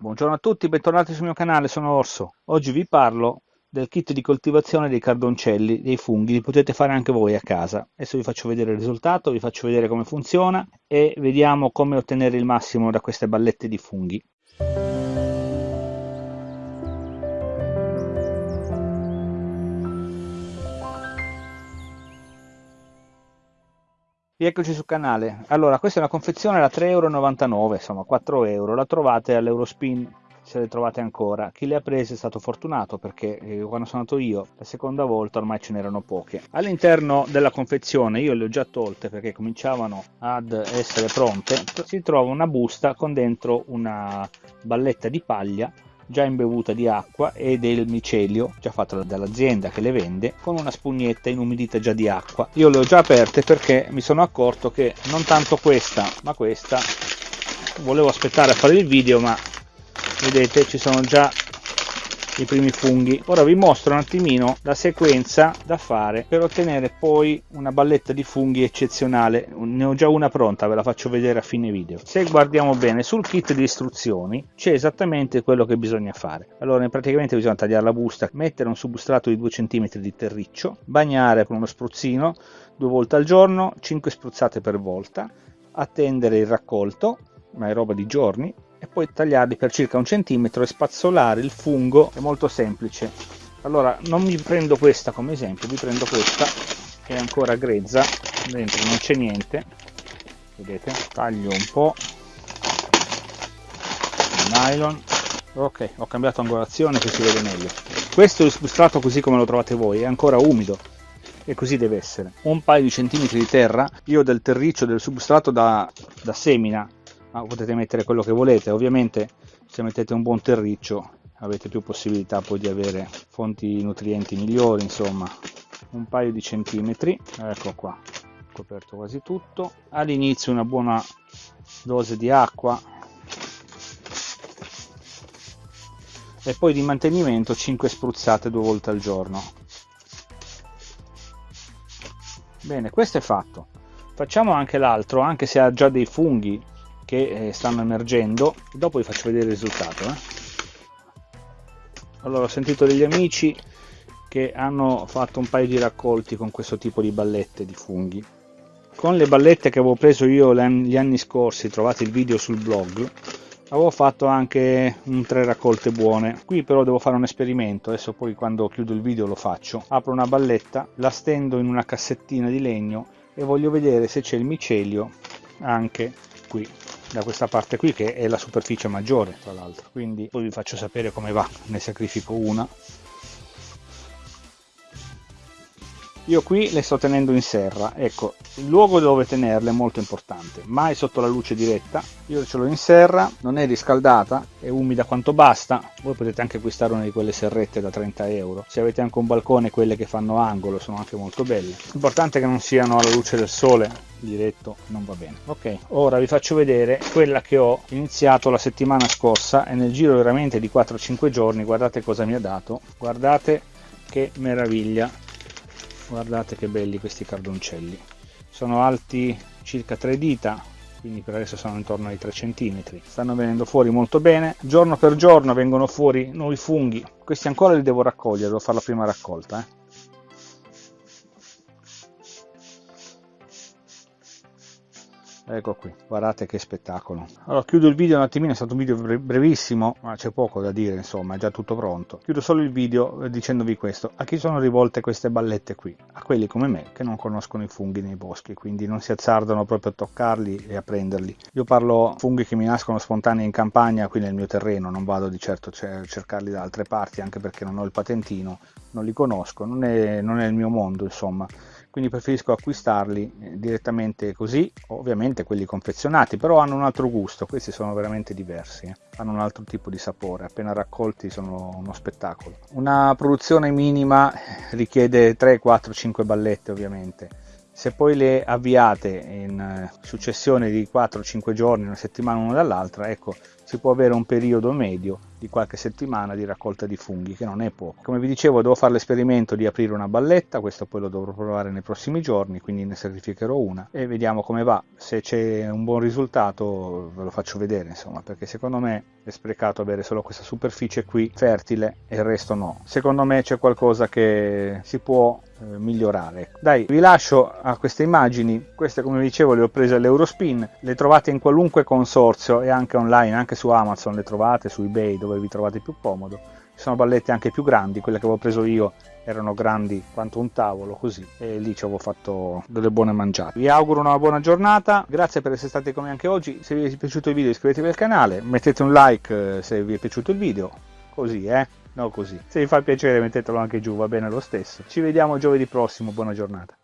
Buongiorno a tutti, bentornati sul mio canale, sono Orso. Oggi vi parlo del kit di coltivazione dei cardoncelli, dei funghi, li potete fare anche voi a casa. Adesso vi faccio vedere il risultato, vi faccio vedere come funziona e vediamo come ottenere il massimo da queste ballette di funghi. Rieccoci sul canale. Allora, questa è una confezione da 3,99 euro, insomma 4 euro. La trovate all'Eurospin se le trovate ancora. Chi le ha prese è stato fortunato perché eh, quando sono andato io la seconda volta ormai ce n'erano poche. All'interno della confezione io le ho già tolte perché cominciavano ad essere pronte. Si trova una busta con dentro una balletta di paglia già imbevuta di acqua e del micelio già fatto dall'azienda che le vende con una spugnetta inumidita già di acqua. Io le ho già aperte perché mi sono accorto che non tanto questa ma questa. Volevo aspettare a fare il video ma vedete ci sono già i primi funghi. Ora vi mostro un attimino la sequenza da fare per ottenere poi una balletta di funghi eccezionale. Ne ho già una pronta ve la faccio vedere a fine video. Se guardiamo bene sul kit di istruzioni c'è esattamente quello che bisogna fare. Allora praticamente bisogna tagliare la busta mettere un substrato di 2 cm di terriccio bagnare con uno spruzzino due volte al giorno 5 spruzzate per volta attendere il raccolto ma è roba di giorni e poi tagliarli per circa un centimetro e spazzolare il fungo. È molto semplice. Allora non mi prendo questa come esempio mi prendo questa che è ancora grezza dentro non c'è niente. Vedete taglio un po' il nylon. Ok ho cambiato angolazione che si vede meglio. Questo è il substrato così come lo trovate voi è ancora umido. E così deve essere. Un paio di centimetri di terra. Io del terriccio del substrato da, da semina ma potete mettere quello che volete. Ovviamente se mettete un buon terriccio avete più possibilità poi di avere fonti nutrienti migliori insomma. Un paio di centimetri. Ecco qua. Coperto quasi tutto. All'inizio una buona dose di acqua. E poi di mantenimento 5 spruzzate due volte al giorno. Bene questo è fatto. Facciamo anche l'altro anche se ha già dei funghi che eh, stanno emergendo. Dopo vi faccio vedere il risultato eh. allora ho sentito degli amici che hanno fatto un paio di raccolti con questo tipo di ballette di funghi. Con le ballette che avevo preso io gli anni scorsi trovate il video sul blog avevo fatto anche un tre raccolte buone. Qui però devo fare un esperimento adesso poi quando chiudo il video lo faccio. Apro una balletta la stendo in una cassettina di legno e voglio vedere se c'è il micelio anche qui da questa parte qui che è la superficie maggiore tra l'altro. Quindi poi vi faccio sapere come va ne sacrifico una io qui le sto tenendo in serra. Ecco il luogo dove tenerle è molto importante. Mai sotto la luce diretta. Io ce l'ho in serra non è riscaldata è umida quanto basta. Voi potete anche acquistare una di quelle serrette da 30 euro. Se avete anche un balcone quelle che fanno angolo sono anche molto belle. L'importante è che non siano alla luce del sole diretto non va bene. Ok ora vi faccio vedere quella che ho iniziato la settimana scorsa. E nel giro veramente di 4-5 giorni. Guardate cosa mi ha dato. Guardate che meraviglia guardate che belli questi cardoncelli. Sono alti circa 3 dita quindi per adesso sono intorno ai 3 cm stanno venendo fuori molto bene. Giorno per giorno vengono fuori nuovi funghi. Questi ancora li devo raccogliere devo fare la prima raccolta eh. Ecco qui guardate che spettacolo. Allora chiudo il video un attimino è stato un video brevissimo ma c'è poco da dire insomma è già tutto pronto. Chiudo solo il video eh, dicendovi questo. A chi sono rivolte queste ballette qui? A quelli come me che non conoscono i funghi nei boschi quindi non si azzardano proprio a toccarli e a prenderli. Io parlo funghi che mi nascono spontanei in campagna qui nel mio terreno non vado di certo a cercarli da altre parti anche perché non ho il patentino non li conosco non è, non è il mio mondo insomma. Quindi preferisco acquistarli eh, direttamente così ovviamente quelli confezionati però hanno un altro gusto questi sono veramente diversi eh. hanno un altro tipo di sapore appena raccolti sono uno spettacolo. Una produzione minima richiede 3 4 5 ballette ovviamente. Se poi le avviate in eh, successione di 4-5 giorni, una settimana una dall'altra, ecco, si può avere un periodo medio di qualche settimana di raccolta di funghi, che non è poco. Come vi dicevo, devo fare l'esperimento di aprire una balletta, questo poi lo dovrò provare nei prossimi giorni, quindi ne sacrificherò una e vediamo come va. Se c'è un buon risultato ve lo faccio vedere, insomma, perché secondo me è sprecato avere solo questa superficie qui fertile e il resto no. Secondo me c'è qualcosa che si può eh, migliorare. Dai, vi lascio a queste immagini, queste come vi dicevo le ho prese all'Eurospin, le trovate in qualunque consorzio e anche online, anche su Amazon le trovate, su eBay dove vi trovate più comodo. Ci sono ballette anche più grandi, quelle che avevo preso io erano grandi quanto un tavolo così e lì ci avevo fatto delle buone mangiate. Vi auguro una buona giornata, grazie per essere stati con me anche oggi, se vi è piaciuto il video iscrivetevi al canale, mettete un like eh, se vi è piaciuto il video, così eh no così. Se vi fa piacere mettetelo anche giù, va bene lo stesso. Ci vediamo giovedì prossimo, buona giornata.